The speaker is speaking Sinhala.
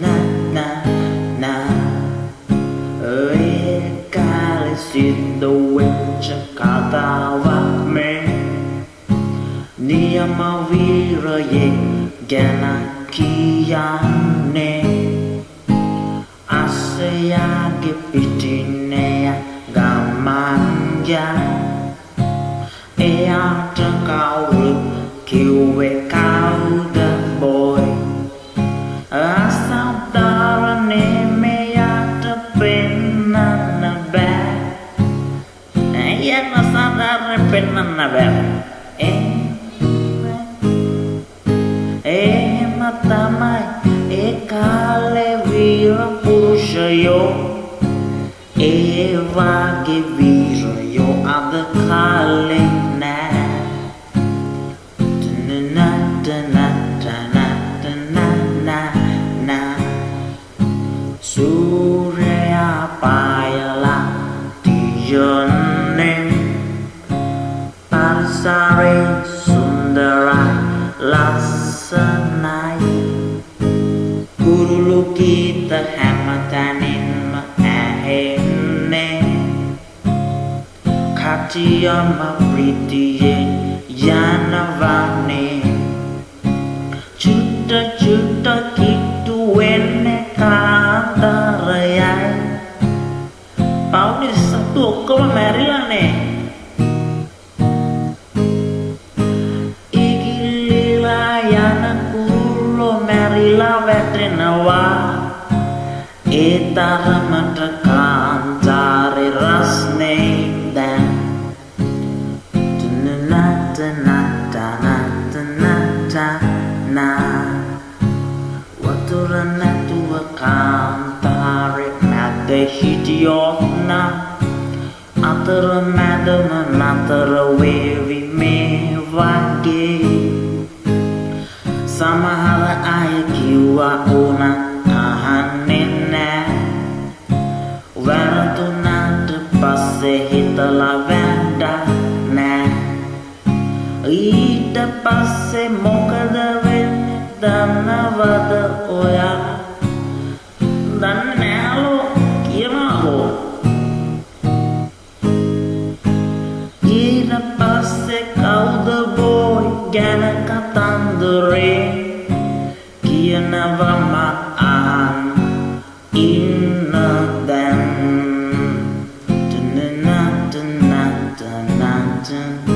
na na na. În care sunt doență ca tava me Nia ma vira ye gana kia ne. Aseya ge pitinea gamanya Ea trăng cao rực kiều về nos ha de arrepentir en ver Matamai, e kale vira puxa yo, e vage yo, a de kale na. Tana, na, tana, tana, na, na. Su. Sari Sundara Lassanai කුරුලු ගීත හැමතැනින්ම ඇහෙන්නේ කටියම ප්‍රීතියෙන් යනවන්නේ චුට්ට චුට්ට කිට්ටු වෙන්නේ කාන්දරයයි පවුලේ සතු ඔක්කොම මැරිලානේ ඒ තරමට කාන්තාරි රස්නේ දැන්. නට නට නට නට නා වතුර නැතුව කාන්තාරි මැද හිටියොත් නා අතර මැදම නතර වේවි මේ වගේ. සමහර අය කිව්වා නැඩ්ඩා නෑ ඊට පස්සේ මොකද වෙන්නේ දන්නවද ඔයා? දන්නේ නෑලෝ කියමාවෝ ඊට පස්සේ කවුද බෝයි ගැන කතන්දරේ? කියනවා මම අහන්න ඉන්න දැන්. dun mountain